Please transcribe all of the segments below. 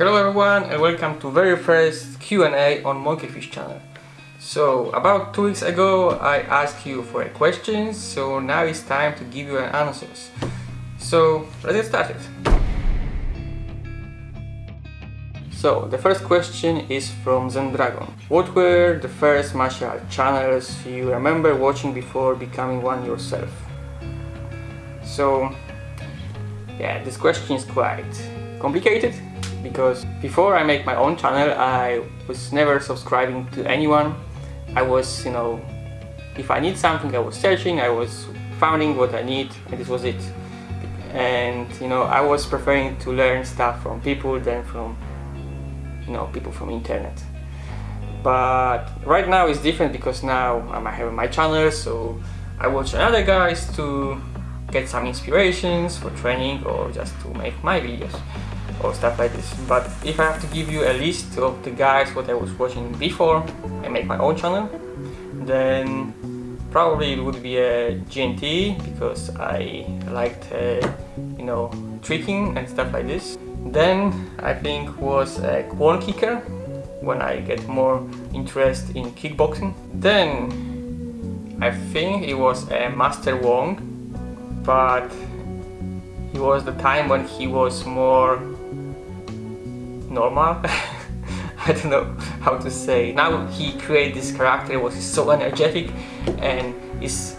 Hello everyone and welcome to very first Q&A on Monkeyfish channel. So about two weeks ago I asked you for a question, so now it's time to give you an answers. So let's get started. So the first question is from Zendragon. What were the first martial art channels you remember watching before becoming one yourself? So yeah, this question is quite complicated because before I make my own channel I was never subscribing to anyone. I was, you know, if I need something I was searching, I was finding what I need and this was it. And you know, I was preferring to learn stuff from people than from, you know, people from internet. But right now it's different because now I'm having my channel so I watch other guys to get some inspirations for training or just to make my videos or stuff like this. But if I have to give you a list of the guys what I was watching before I make my own channel, then probably it would be uh, a GNT because I liked, uh, you know, tricking and stuff like this. Then I think was uh, a Kwon Kicker when I get more interest in kickboxing. Then I think it was a Master Wong, but it was the time when he was more normal. I don't know how to say. Now he created this character was so energetic and is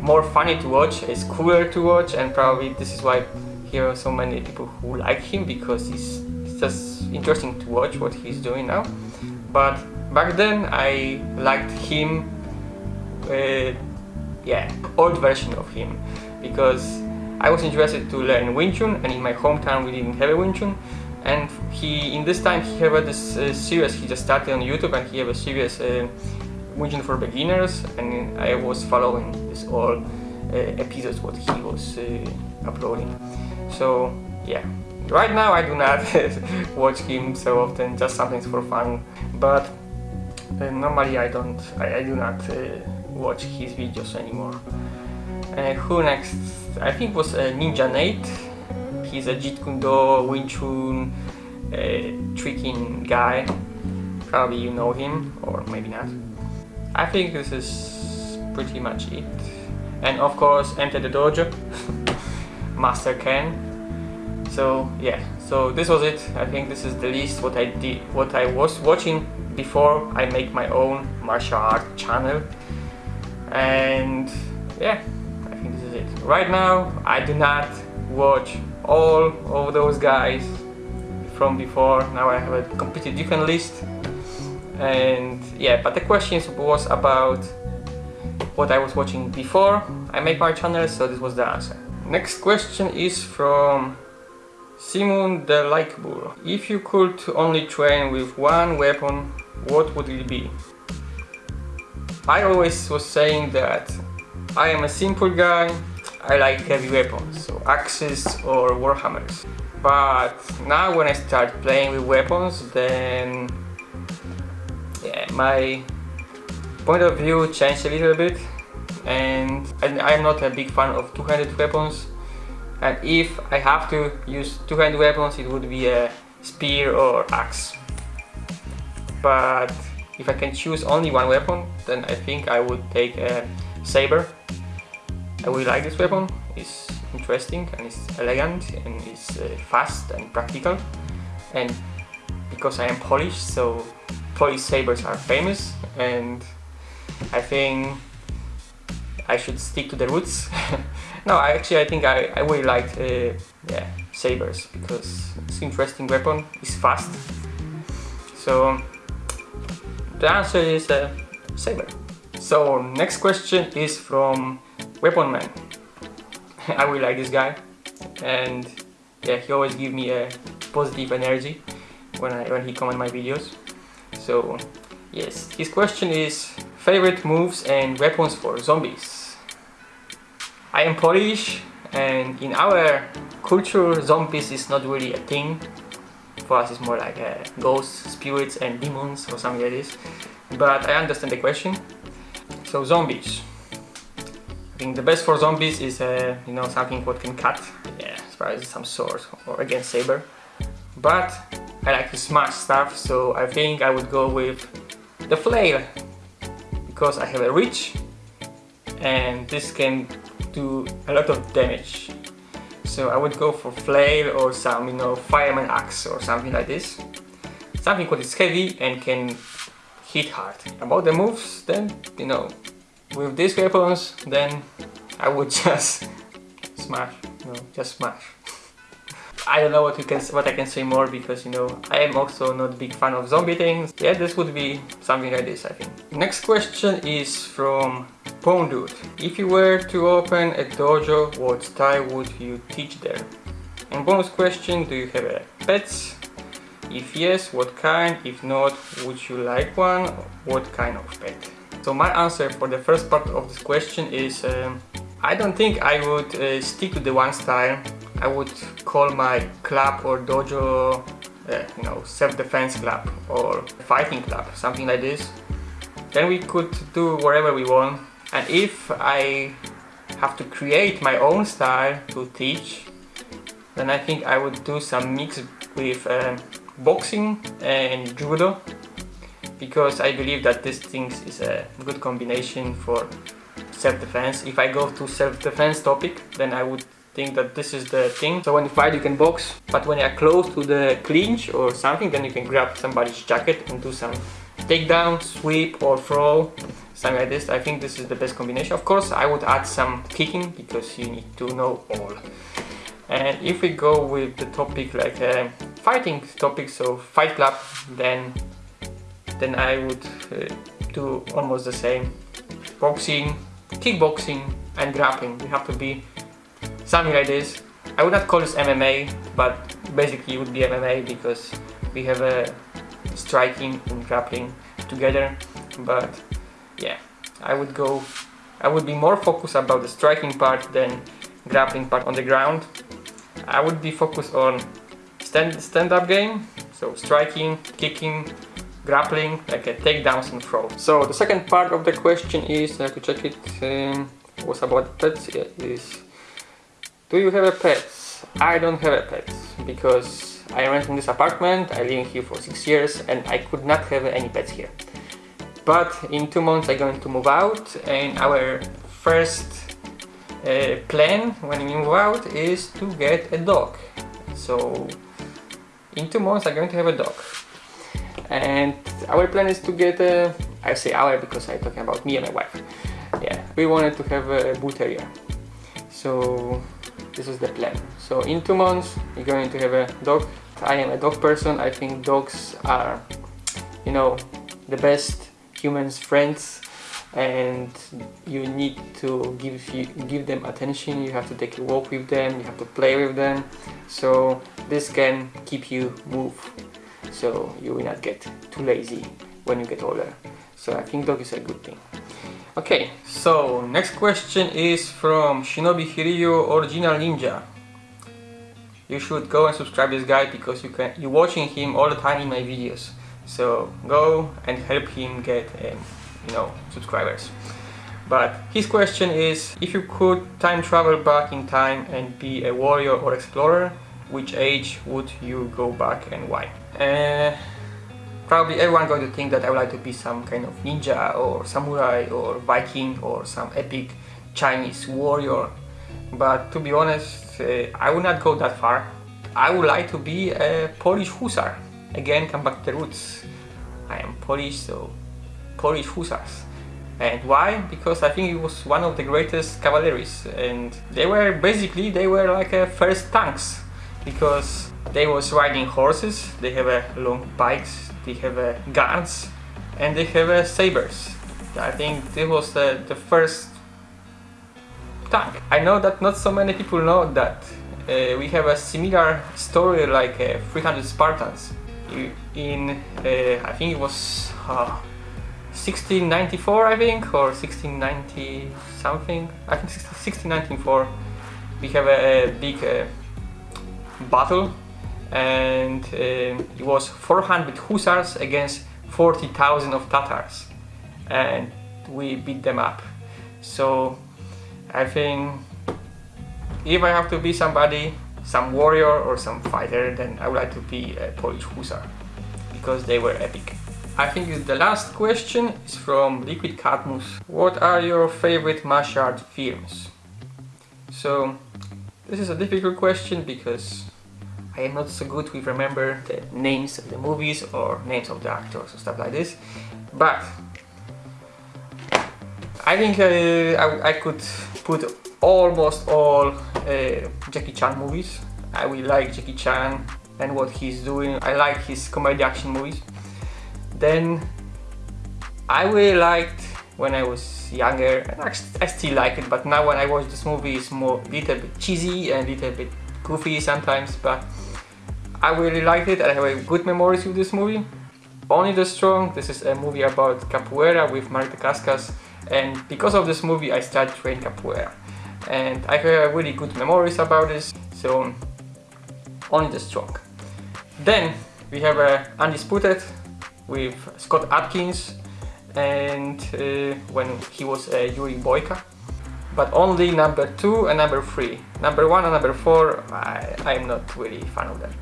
more funny to watch it's cooler to watch and probably this is why here are so many people who like him because it's just interesting to watch what he's doing now. But back then I liked him uh, yeah old version of him because I was interested to learn Wing Chun and in my hometown we didn't have a Wing Chun and he in this time he have this uh, series he just started on YouTube and he have a series uh, for beginners and I was following this all uh, episodes what he was uh, uploading. So yeah. Right now I do not watch him so often just something for fun. But uh, normally I don't I, I do not uh, watch his videos anymore. Who next? I think was Ninja Nate He's a Jeet Kune Do, Wing Chun, uh, tricking guy. Probably you know him, or maybe not. I think this is pretty much it. And of course, enter the dojo, Master Ken. So yeah, so this was it. I think this is the least what I did, what I was watching before I make my own martial art channel. And yeah, I think this is it. Right now, I do not watch all of those guys from before. Now I have a completely different list. And yeah but the question was about what I was watching before I made my channel so this was the answer. Next question is from Simon Likebur if you could only train with one weapon what would it be? I always was saying that I am a simple guy I like heavy weapons, so axes or warhammers. But now when I start playing with weapons, then yeah, my point of view changed a little bit. And I'm not a big fan of two-handed weapons. And if I have to use two-handed weapons it would be a spear or axe. But if I can choose only one weapon then I think I would take a saber I really like this weapon, it's interesting and it's elegant and it's uh, fast and practical and because I am Polish so Polish sabers are famous and I think I should stick to the roots. no, I actually I think I, I really like uh, yeah, sabers because it's interesting weapon, it's fast. So the answer is uh, saber. So next question is from Weapon Man. I really like this guy and yeah he always give me a positive energy when I when he comment my videos. So yes, his question is favorite moves and weapons for zombies. I am Polish and in our culture zombies is not really a thing. For us it's more like uh, ghosts, spirits and demons or something like this. But I understand the question. So zombies think the best for zombies is uh, you know something what can cut yeah as far as some sword or against saber but I like to smash stuff, so I think I would go with the flail because I have a reach and this can do a lot of damage. So I would go for flail or some, you know, fireman axe or something like this. Something what is heavy and can hit hard. About the moves, then, you know, with these weapons, then I would just smash, know, just smash. I don't know what you can what I can say more because you know I am also not a big fan of zombie things. Yeah, this would be something like this I think. Next question is from Pondude. If you were to open a dojo, what style would you teach there? And bonus question, do you have pets? If yes, what kind? If not, would you like one? What kind of pet? So my answer for the first part of this question is um, I don't think I would uh, stick to the one style I would call my club or dojo, uh, you know, self-defense club or fighting club, something like this. Then we could do whatever we want. And if I have to create my own style to teach, then I think I would do some mix with uh, boxing and judo because I believe that this thing is a good combination for self-defense. If I go to self-defense topic, then I would think that this is the thing. So when you fight you can box, but when you're close to the clinch or something, then you can grab somebody's jacket and do some takedown, sweep or throw, something like this. I think this is the best combination. Of course, I would add some kicking because you need to know all. And if we go with the topic like uh, fighting topic, so fight club, then then I would uh, do almost the same. Boxing, kickboxing and grappling. You have to be something like this. I would not call this MMA, but basically it would be MMA because we have a striking and grappling together. But yeah, I would go, I would be more focused about the striking part than grappling part on the ground. I would be focused on stand stand-up game, so striking, kicking, grappling, like a takedowns and throw. So the second part of the question is, I have to check it, um, was about pets, yeah, is do you have a pet? I don't have a pet because I rent in this apartment, I live here for six years and I could not have any pets here. But in two months I'm going to move out and our first uh, plan when we move out is to get a dog. So in two months I'm going to have a dog. And our plan is to get a, I say our because I'm talking about me and my wife. Yeah, we wanted to have a bull terrier. So this is the plan. So in two months we're going to have a dog. I am a dog person. I think dogs are you know the best humans friends. And you need to give you give them attention. You have to take a walk with them. You have to play with them. So this can keep you move so you will not get too lazy when you get older so I think dog is a good thing Okay, so next question is from Shinobi Hiryu Original Ninja. You should go and subscribe this guy because you can you're watching him all the time in my videos. So go and help him get um, you know subscribers. But his question is if you could time travel back in time and be a warrior or explorer, which age would you go back and why? Uh, probably everyone going to think that I would like to be some kind of ninja or samurai or Viking or some epic Chinese warrior. But to be honest, uh, I would not go that far. I would like to be a Polish hussar. Again, come back to the roots. I am Polish, so Polish hussars. And why? Because I think it was one of the greatest cavalries and they were basically, they were like a first tanks because they was riding horses, they have a long bikes, they have uh, guns and they have uh, sabers. I think this was uh, the first tank. I know that not so many people know that uh, we have a similar story like uh, 300 Spartans. In, uh, I think it was 1694 I think or 1690 something. I think 1694 we have a, a big battle and uh, it was 400 hussars against 40,000 of Tatars and we beat them up so I think if I have to be somebody some warrior or some fighter, then I would like to be a Polish Hussar because they were epic. I think the last question is from Liquid Cadmus. What are your favorite martial art films? So this is a difficult question because I am not so good with remember the names of the movies or names of the actors or stuff like this. But I think uh, I, I, could put almost all uh, Jackie Chan movies. I really like Jackie Chan and what he's doing. I like his comedy action movies. Then I really liked when I was younger, and I still like it, but now when I watch this movie it's more a little bit cheesy and a little bit goofy sometimes, but I really liked it and I have good memories with this movie. Only the Strong, this is a movie about capoeira with Mark Dacascos and because of this movie I started training capoeira and I have really good memories about this, so only the Strong. Then we have a Undisputed with Scott Adkins and uh, when he was uh, Yuri Boyka. But only number 2 and number 3 number 1 and number 4 I, I'm not really fan of them.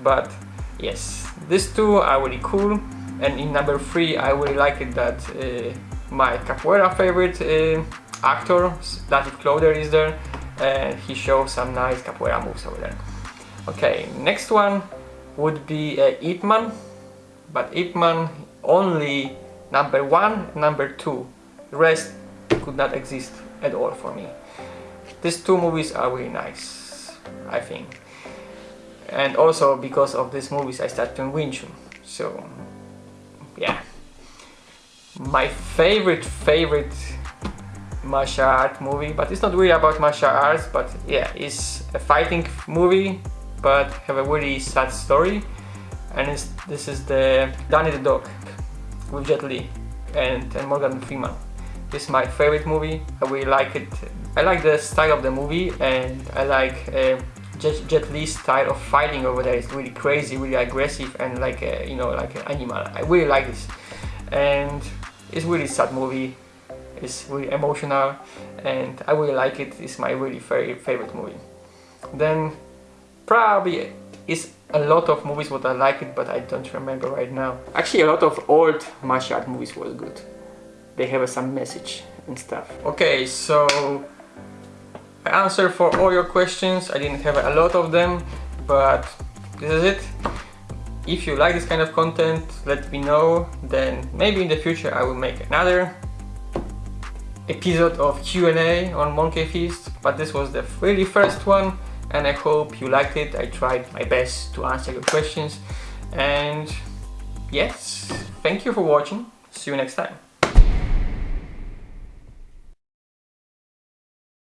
But yes these two are really cool. And in number 3 I really like it that uh, my capoeira favorite uh, actor David Cloder is there. And he shows some nice capoeira moves over there. Okay next one would be uh, Ip Man. But Ip Man only number one, number two. The rest could not exist at all for me. These two movies are really nice, I think. And also because of these movies I started doing Wing Chun. So, yeah. My favorite, favorite martial art movie, but it's not really about martial arts, but yeah, it's a fighting movie, but have a really sad story. And this is the Danny the Dog with Jet Li and, and Morgan Freeman. This is my favorite movie. I really like it. I like the style of the movie and I like uh, Jet, Li's style of fighting over there. It's really crazy, really aggressive and like a, you know like an animal. I really like this. And it's really sad movie. It's really emotional and I really like it. It's my really very favorite movie. Then probably is a lot of movies what I like it, but I don't remember right now. Actually, a lot of old martial art movies was good. They have some message and stuff. Okay, so I answered for all your questions. I didn't have a lot of them, but this is it. If you like this kind of content, let me know. Then maybe in the future I will make another episode of Q&A on Monkey Feast, but this was the really first one and I hope you liked it. I tried my best to answer your questions and yes, thank you for watching. See you next time.